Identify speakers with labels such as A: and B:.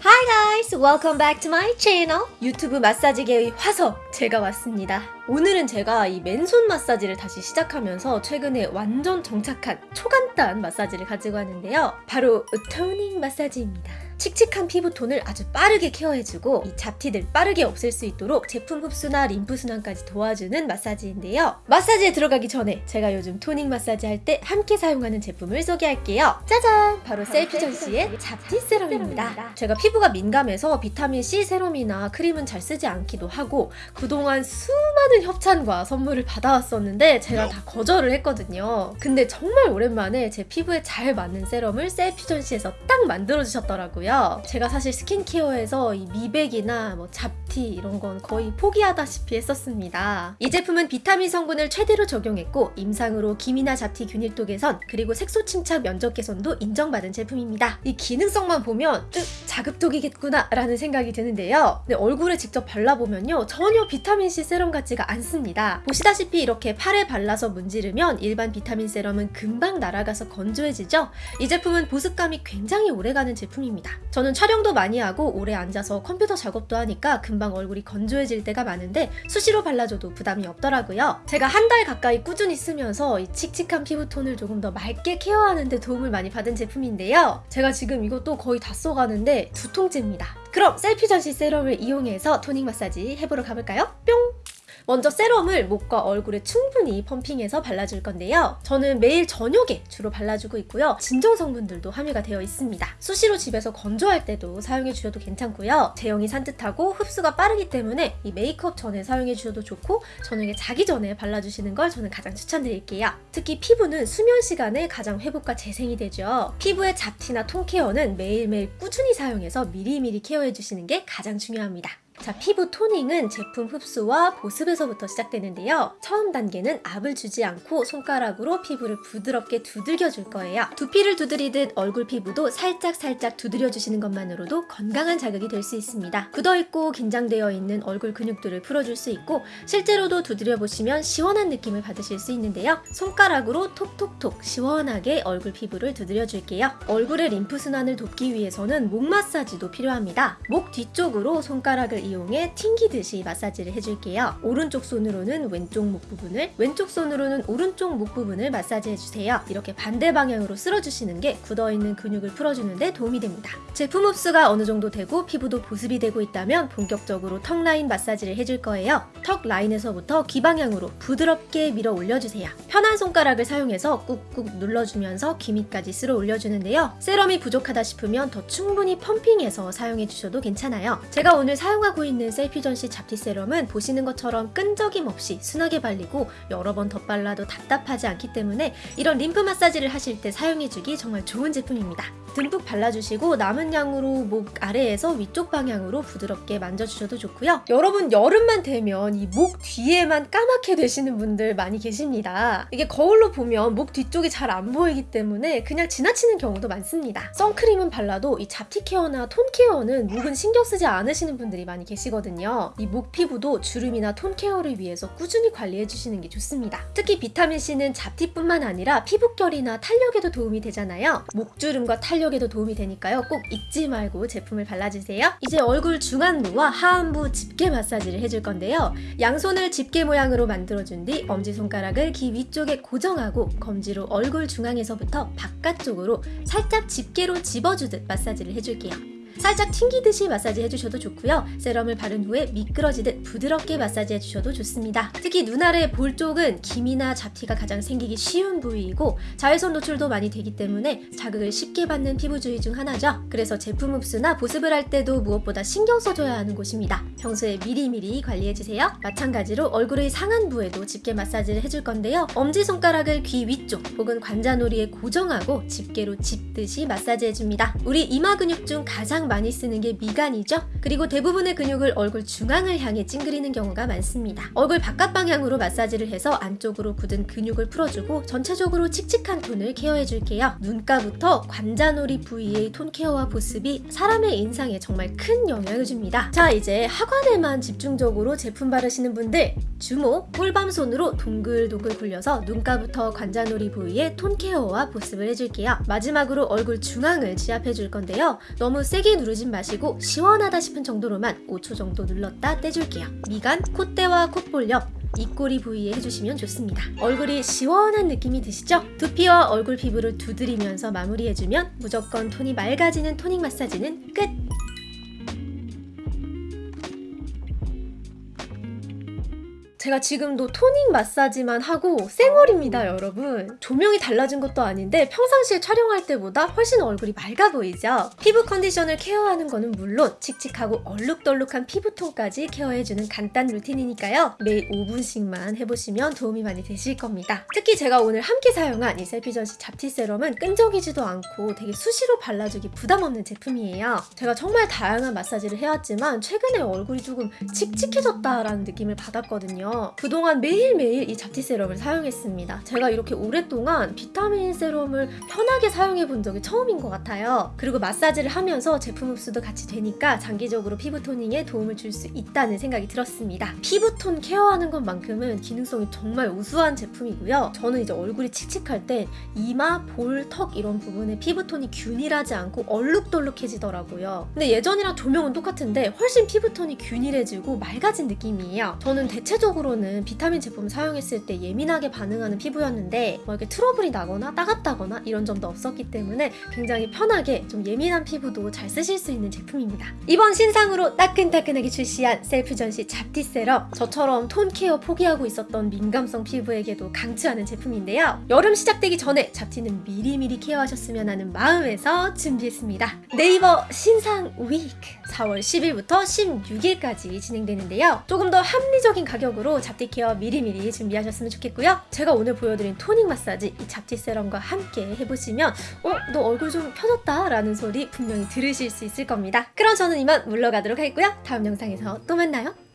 A: Hi guys! Welcome back to my channel! 유튜브 마사지계의 화석! 제가 왔습니다. 오늘은 제가 이 맨손 마사지를 다시 시작하면서 최근에 완전 정착한 초간단 마사지를 가지고 왔는데요. 바로 toning 마사지입니다. 칙칙한 피부톤을 아주 빠르게 care해주고 이 잡티들 빠르게 없앨 수 있도록 제품 흡수나 림프 순환까지 도와주는 마사지인데요. 마사지에 들어가기 전에 제가 요즘 toning 마사지 할 때 함께 사용하는 제품을 소개할게요. 짜잔! 바로 셀퓨전씨의 잡티 serum입니다. 제가 피부가 민감해서 비타민 C serum이나 크림은 잘 쓰지 않기도 하고 그동안 수많은 협찬과 선물을 받아왔었는데 제가 다 거절을 했거든요. 근데 정말 오랜만에 제 피부에 잘 맞는 세럼을 셀피전 씨에서 딱 만들어 주셨더라고요. 제가 사실 스킨케어에서 이 미백이나 뭐 잡티 이런 건 거의 포기하다시피 했었습니다. 이 제품은 비타민 성분을 최대로 적용했고 임상으로 기미나 잡티 균일 도 개선 그리고 색소 침착 면적 개선도 인정받은 제품입니다. 이 기능성만 보면 으, 자극적이겠구나 라는 생각이 드는데요. 근데 얼굴에 직접 발라보면요 전혀 비타민C 세럼 같지가 않습니다. 보시다시피 이렇게 팔에 발라서 문지르면 일반 비타민 세럼은 금방 날아가서 건조해지죠? 이 제품은 보습감이 굉장히 오래가는 제품입니다. 저는 촬영도 많이 하고 오래 앉아서 컴퓨터 작업도 하니까 금방 얼굴이 건조해질 때가 많은데 수시로 발라줘도 부담이 없더라고요. 제가 한 달 가까이 꾸준히 쓰면서 이 칙칙한 피부톤을 조금 더 맑게 care하는 데 도움을 많이 받은 제품인데요. 제가 지금 이것도 거의 다 써가는데 두 통째입니다. 그럼 셀퓨전씨 serum을 이용해서 toning 마사지 해보러 가볼까요? 뿅! 먼저 serum을 목과 얼굴에 충분히 pumping해서 발라줄 건데요. 저는 매일 저녁에 주로 발라주고 있고요. 진정 성분들도 함유가 되어 있습니다. 수시로 집에서 건조할 때도 사용해 주셔도 괜찮고요. 제형이 산뜻하고 흡수가 빠르기 때문에 이 메이크업 전에 사용해 주셔도 좋고 저녁에 자기 전에 발라주시는 걸 저는 가장 추천드릴게요. 특히 피부는 수면 시간에 가장 회복과 재생이 되죠. 피부의 잡티나 통 케어는 매일매일 꾸준히 사용해서 미리미리 케어해 주시는 게 가장 중요합니다. 자, 피부 토닝은 제품 흡수와 보습에서부터 시작되는데요. 처음 단계는 압을 주지 않고 손가락으로 피부를 부드럽게 두들겨 줄 거예요. 두피를 두드리듯 얼굴 피부도 살짝 살짝 두드려 주시는 것만으로도 건강한 자극이 될 수 있습니다. 굳어있고 긴장되어 있는 얼굴 근육들을 풀어줄 수 있고 실제로도 두드려 보시면 시원한 느낌을 받으실 수 있는데요. 손가락으로 톡톡톡 시원하게 얼굴 피부를 두드려 줄게요. 얼굴의 림프 순환을 돕기 위해서는 목 마사지도 필요합니다. 목 뒤쪽으로 손가락을 이용해 튕기듯이 마사지를 해줄게요. 오른쪽 손으로는 왼쪽 목 부분을, 왼쪽 손으로는 오른쪽 목 부분을 마사지 해주세요. 이렇게 반대 방향으로 쓸어주시는 게 굳어있는 근육을 풀어주는데 도움이 됩니다. 제품 흡수가 어느 정도 되고 피부도 보습이 되고 있다면 본격적으로 턱 라인 마사지를 해줄 거예요. 턱 라인에서부터 귀 방향으로 부드럽게 밀어 올려주세요. 편한 손가락을 사용해서 꾹꾹 눌러주면서 귀 밑까지 쓸어 올려주는데요. 세럼이 부족하다 싶으면 더 충분히 pumping해서 사용해 주셔도 괜찮아요. 제가 오늘 사용하고 있는 셀퓨전씨 잡티 세럼은 보시는 것처럼 끈적임 없이 순하게 발리고 여러 번 덧발라도 답답하지 않기 때문에 이런 림프 마사지를 하실 때 사용해주기 정말 좋은 제품입니다. 듬뿍 발라주시고 남은 양으로 목 아래에서 위쪽 방향으로 부드럽게 만져주셔도 좋고요. 여러분 여름만 되면 이 목 뒤에만 까맣게 되시는 분들 많이 계십니다. 이게 거울로 보면 목 뒤쪽이 잘 안 보이기 때문에 그냥 지나치는 경우도 많습니다. 선크림은 발라도 이 잡티 케어나 톤 케어는 목은 신경 쓰지 않으시는 분들이 많이 계시거든요. 이 목 피부도 주름이나 톤 케어를 위해서 꾸준히 관리해 주시는 게 좋습니다. 특히 비타민C는 잡티뿐만 아니라 피부결이나 탄력에도 도움이 되잖아요. 목주름과 탄력에도 도움이 되니까요. 꼭 잊지 말고 제품을 발라주세요. 이제 얼굴 중안부와 하안부 집게 마사지를 해줄 건데요. 양손을 집게 모양으로 만들어준 뒤 엄지손가락을 귀 위쪽에 고정하고 검지로 얼굴 중앙에서부터 바깥쪽으로 살짝 집게로 집어주듯 마사지를 해줄게요. 살짝 튕기듯이 마사지 해주셔도 좋고요. 세럼을 바른 후에 미끄러지듯 부드럽게 마사지 해주셔도 좋습니다. 특히 눈 아래 볼 쪽은 기미나 잡티가 가장 생기기 쉬운 부위이고 자외선 노출도 많이 되기 때문에 자극을 쉽게 받는 피부 주위 중 하나죠. 그래서 제품 흡수나 보습을 할 때도 무엇보다 신경 써줘야 하는 곳입니다. 평소에 미리미리 관리해주세요. 마찬가지로 얼굴의 상안부에도 집게 마사지를 해줄 건데요. 엄지손가락을 귀 위쪽 혹은 관자놀이에 고정하고 집게로 짚듯이 마사지 해줍니다. 우리 이마 근육 중 가장 많이 쓰는 게 미간이죠. 그리고 대부분의 근육을 얼굴 중앙을 향해 찡그리는 경우가 많습니다. 얼굴 바깥 방향으로 마사지를 해서 안쪽으로 굳은 근육을 풀어주고 전체적으로 칙칙한 톤을 케어해줄게요. 눈가부터 관자놀이 부위의 톤 케어와 보습이 사람의 인상에 정말 큰 영향을 줍니다. 자 이제 하관에만 집중적으로 제품 바르시는 분들 주목 꿀밤손으로 동글동글 굴려서 눈가부터 관자놀이 부위에 톤 케어와 보습을 해줄게요. 마지막으로 얼굴 중앙을 지압해줄 건데요. 너무 세게 크게 누르진 마시고 시원하다 싶은 정도로만 5초 정도 눌렀다 떼줄게요. 미간, 콧대와 콧볼 옆 입꼬리 부위에 해주시면 좋습니다. 얼굴이 시원한 느낌이 드시죠? 두피와 얼굴 피부를 두드리면서 마무리해주면 무조건 톤이 맑아지는 토닝 마사지는 끝! 제가 지금도 토닝 마사지만 하고 쌩얼입니다, 여러분. 조명이 달라진 것도 아닌데 평상시에 촬영할 때보다 훨씬 얼굴이 맑아 보이죠? 피부 컨디션을 케어하는 거는 물론 칙칙하고 얼룩덜룩한 피부톤까지 케어해주는 간단 루틴이니까요. 매일 5분씩만 해보시면 도움이 많이 되실 겁니다. 특히 제가 오늘 함께 사용한 이 셀피전시 잡티 세럼은 끈적이지도 않고 되게 수시로 발라주기 부담 없는 제품이에요. 제가 정말 다양한 마사지를 해왔지만 최근에 얼굴이 조금 칙칙해졌다라는 느낌을 받았거든요. 그동안 매일매일 이 잡티 세럼을 사용했습니다. 제가 이렇게 오랫동안 비타민 세럼을 편하게 사용해 본 적이 처음인 것 같아요. 그리고 마사지를 하면서 제품 흡수도 같이 되니까 장기적으로 피부 토닝에 도움을 줄 수 있다는 생각이 들었습니다. 피부톤 케어하는 것만큼은 기능성이 정말 우수한 제품이고요. 저는 이제 얼굴이 칙칙할 때 이마, 볼, 턱 이런 부분에 피부톤이 균일하지 않고 얼룩덜룩해지더라고요. 근데 예전이랑 조명은 똑같은데 훨씬 피부톤이 균일해지고 맑아진 느낌이에요. 저는 대체적으로 는 비타민 제품 사용했을 때 예민하게 반응하는 피부였는데 뭐 이렇게 트러블이 나거나 따갑다거나 이런 점도 없었기 때문에 굉장히 편하게 좀 예민한 피부도 잘 쓰실 수 있는 제품입니다. 이번 신상으로 따끈따끈하게 출시한 셀퓨전씨 잡티 세럼 저처럼 톤 care 포기하고 있었던 민감성 피부에게도 강추하는 제품인데요. 여름 시작되기 전에 잡티는 미리미리 care하셨으면 하는 마음에서 준비했습니다. 네이버 신상 week 4월 10일부터 16일까지 진행되는데요. 조금 더 합리적인 가격으로 잡티 care 미리미리 준비하셨으면 좋겠고요. 제가 오늘 보여드린 toning 마사지 이 잡티 세럼과 함께 해보시면 어? 너 얼굴 좀 펴졌다 라는 소리 분명히 들으실 수 있을 겁니다. 그럼 저는 이만 물러가도록 하겠고요. 다음 영상에서 또 만나요.